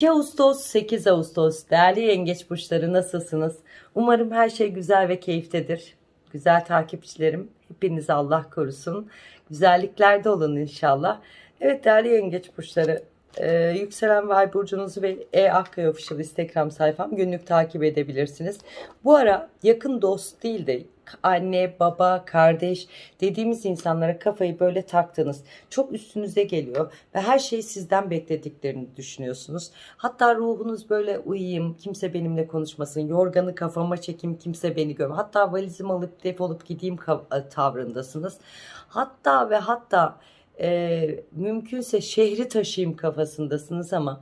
2 Ağustos 8 Ağustos değerli yengeç burçları nasılsınız? Umarım her şey güzel ve keyiftedir. Güzel takipçilerim hepinizi Allah korusun. Güzelliklerde olun inşallah. Evet değerli yengeç burçları e, yükselen ve ay burcunuzu ve e Akkaya Official Instagram sayfam günlük takip edebilirsiniz. Bu ara yakın dost değil de anne, baba, kardeş dediğimiz insanlara kafayı böyle taktınız. Çok üstünüze geliyor ve her şeyi sizden beklediklerini düşünüyorsunuz. Hatta ruhunuz böyle uyuyayım, kimse benimle konuşmasın, yorganı kafama çekeyim, kimse beni görme. Hatta valizimi alıp defolup gideyim kav- tavrındasınız. Hatta ve hatta e, mümkünse şehri taşıyayım kafasındasınız ama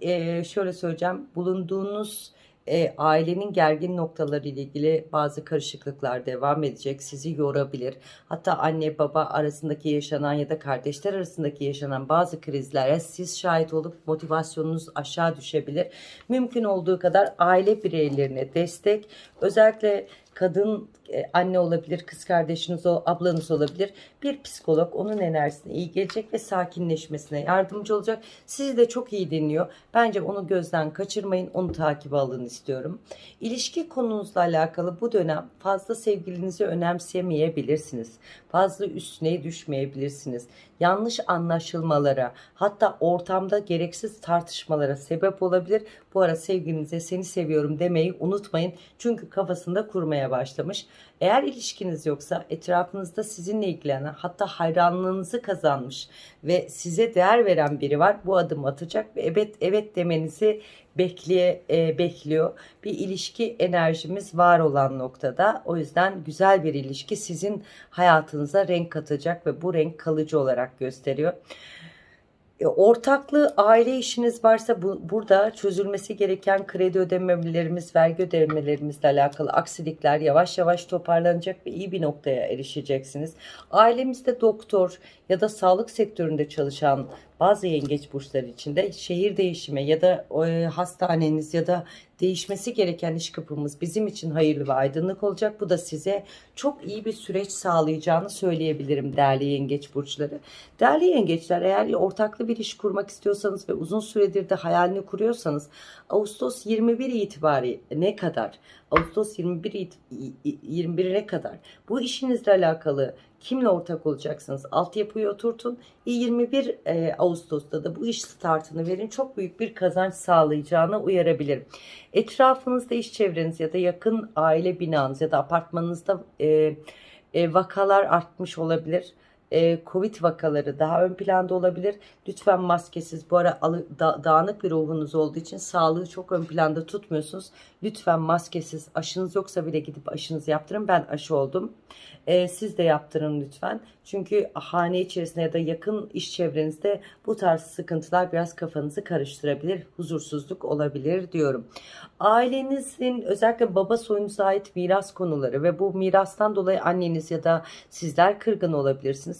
e, şöyle söyleyeceğim bulunduğunuz e, ailenin gergin noktaları ile ilgili bazı karışıklıklar devam edecek sizi yorabilir. Hatta anne baba arasındaki yaşanan ya da kardeşler arasındaki yaşanan bazı krizlere siz şahit olup motivasyonunuz aşağı düşebilir. Mümkün olduğu kadar aile bireylerine destek özellikle kadın e, anne olabilir, kız kardeşiniz o ablanız olabilir. Bir psikolog onun enerjisine iyi gelecek ve sakinleşmesine yardımcı olacak. Sizi de çok iyi dinliyor. Bence onu gözden kaçırmayın, onu takibe alın istiyorum. İlişki konunuzla alakalı bu dönem fazla sevgilinizi önemsemeyebilirsiniz. Fazla üstüne düşmeyebilirsiniz. Yanlış anlaşılmalara, hatta ortamda gereksiz tartışmalara sebep olabilir. Bu ara sevgilinize seni seviyorum demeyi unutmayın. Çünkü kafasında kurmaya başlamış. Eğer ilişkiniz yoksa etrafınızda sizinle ilgilenen hatta hayranlığınızı kazanmış ve size değer veren biri var. Bu adım atacak ve evet evet demenizi bekleye, e, bekliyor. Bir ilişki enerjimiz var olan noktada. O yüzden güzel bir ilişki sizin hayatınıza renk katacak ve bu renk kalıcı olarak gösteriyor. E, Ortaklı aile işiniz varsa bu, burada çözülmesi gereken kredi ödemelerimiz, vergi ödemelerimizle alakalı aksilikler yavaş yavaş toparlanacak ve iyi bir noktaya erişeceksiniz. Ailemizde doktor ya da sağlık sektöründe çalışan bazı yengeç burçları içinde şehir değişimi ya da e, hastaneniz ya da değişmesi gereken iş kapımız bizim için hayırlı ve aydınlık olacak. Bu da size çok iyi bir süreç sağlayacağını söyleyebilirim değerli yengeç burçları. Değerli yengeçler eğer ortaklı bir iş kurmak istiyorsanız ve uzun süredir de hayalini kuruyorsanız Ağustos 21 itibari ne kadar Ağustos 21 it- 21'e kadar bu işinizle alakalı kimle ortak olacaksınız? Altyapıyı oturtun. 21 e, Ağustos'ta da bu iş startını verin. Çok büyük bir kazanç sağlayacağına uyarabilirim. Etrafınızda iş çevreniz ya da yakın aile binanız ya da apartmanınızda e, e, vakalar artmış olabilir. E, Covid vakaları daha ön planda olabilir. Lütfen maskesiz bu ara dağınık bir ruhunuz olduğu için sağlığı çok ön planda tutmuyorsunuz. Lütfen maskesiz aşınız yoksa bile gidip aşınızı yaptırın. Ben aşı oldum. E, siz de yaptırın lütfen. Çünkü hane içerisinde ya da yakın iş çevrenizde bu tarz sıkıntılar biraz kafanızı karıştırabilir. Huzursuzluk olabilir diyorum. Ailenizin özellikle baba soyunuza ait miras konuları ve bu mirastan dolayı anneniz ya da sizler kırgın olabilirsiniz.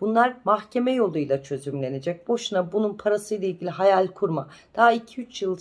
Bunlar mahkeme yoluyla çözümlenecek. Boşuna bunun parasıyla ilgili hayal kurma. Daha 2-3 yıl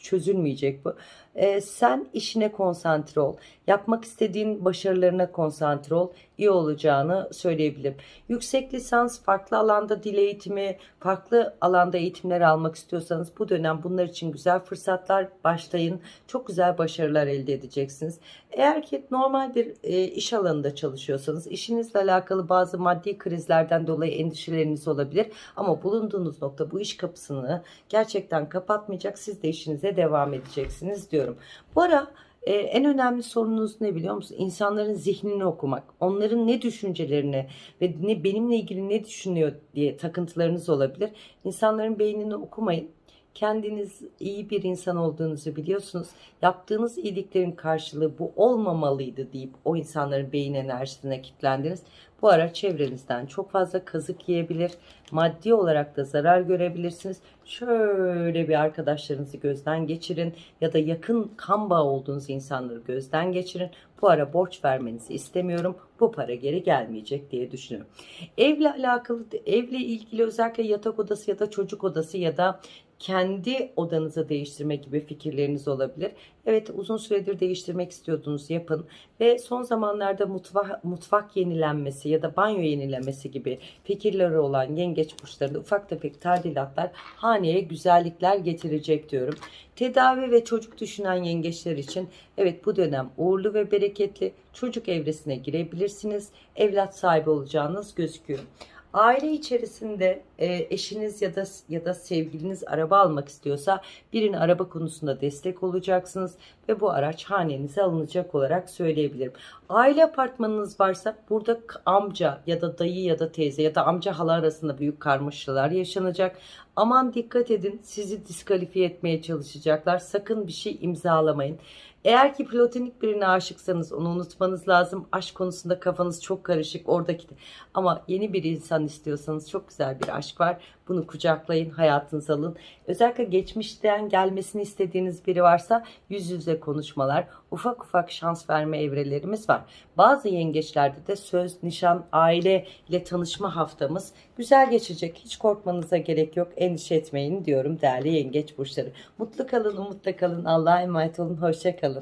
çözülmeyecek bu. Ee, sen işine konsantre ol. Yapmak istediğin başarılarına konsantre ol. İyi olacağını söyleyebilirim. Yüksek lisans, farklı alanda dil eğitimi, farklı alanda eğitimler almak istiyorsanız bu dönem bunlar için güzel fırsatlar başlayın. Çok güzel başarılar elde edeceksiniz. Eğer ki normal bir e, iş alanında çalışıyorsanız işinizle alakalı bazı maddi krizlerden dolayı endişeleriniz olabilir. Ama bulunduğunuz nokta bu iş kapısını gerçekten kapatmayacak. Siz de işinize devam edeceksiniz diyorum. Bu ara e, en önemli sorununuz ne biliyor musunuz? İnsanların zihnini okumak. Onların ne düşüncelerini ve ne benimle ilgili ne düşünüyor diye takıntılarınız olabilir. İnsanların beynini okumayın. Kendiniz iyi bir insan olduğunuzu biliyorsunuz. Yaptığınız iyiliklerin karşılığı bu olmamalıydı deyip o insanların beyin enerjisine kilitlendiniz. Bu ara çevrenizden çok fazla kazık yiyebilir. Maddi olarak da zarar görebilirsiniz. Şöyle bir arkadaşlarınızı gözden geçirin ya da yakın kan bağı olduğunuz insanları gözden geçirin. Bu ara borç vermenizi istemiyorum. Bu para geri gelmeyecek diye düşünüyorum. Evle alakalı, evle ilgili özellikle yatak odası ya da çocuk odası ya da kendi odanızı değiştirme gibi fikirleriniz olabilir. Evet uzun süredir değiştirmek istiyordunuz yapın ve son zamanlarda mutfak, mutfak yenilenmesi ya da banyo yenilenmesi gibi fikirleri olan yengeç burçlarında ufak tefek tadilatlar haneye güzellikler getirecek diyorum. Tedavi ve çocuk düşünen yengeçler için evet bu dönem uğurlu ve bereketli çocuk evresine girebilirsiniz. Evlat sahibi olacağınız gözüküyor. Aile içerisinde e, eşiniz ya da ya da sevgiliniz araba almak istiyorsa birine araba konusunda destek olacaksınız ve bu araç hanenize alınacak olarak söyleyebilirim. Aile apartmanınız varsa burada amca ya da dayı ya da teyze ya da amca hala arasında büyük karmaşalar yaşanacak. Aman dikkat edin sizi diskalifiye etmeye çalışacaklar. Sakın bir şey imzalamayın. Eğer ki platonik birine aşıksanız onu unutmanız lazım. Aşk konusunda kafanız çok karışık oradaki. Ama yeni bir insan istiyorsanız çok güzel bir aşk var. Bunu kucaklayın, hayatınıza alın. Özellikle geçmişten gelmesini istediğiniz biri varsa yüz yüze konuşmalar, ufak ufak şans verme evrelerimiz var. Bazı yengeçlerde de söz, nişan, aile ile tanışma haftamız güzel geçecek. Hiç korkmanıza gerek yok. Endişe etmeyin diyorum değerli yengeç burçları. Mutlu kalın, umutla kalın. Allah'a emanet olun. Hoşça kalın.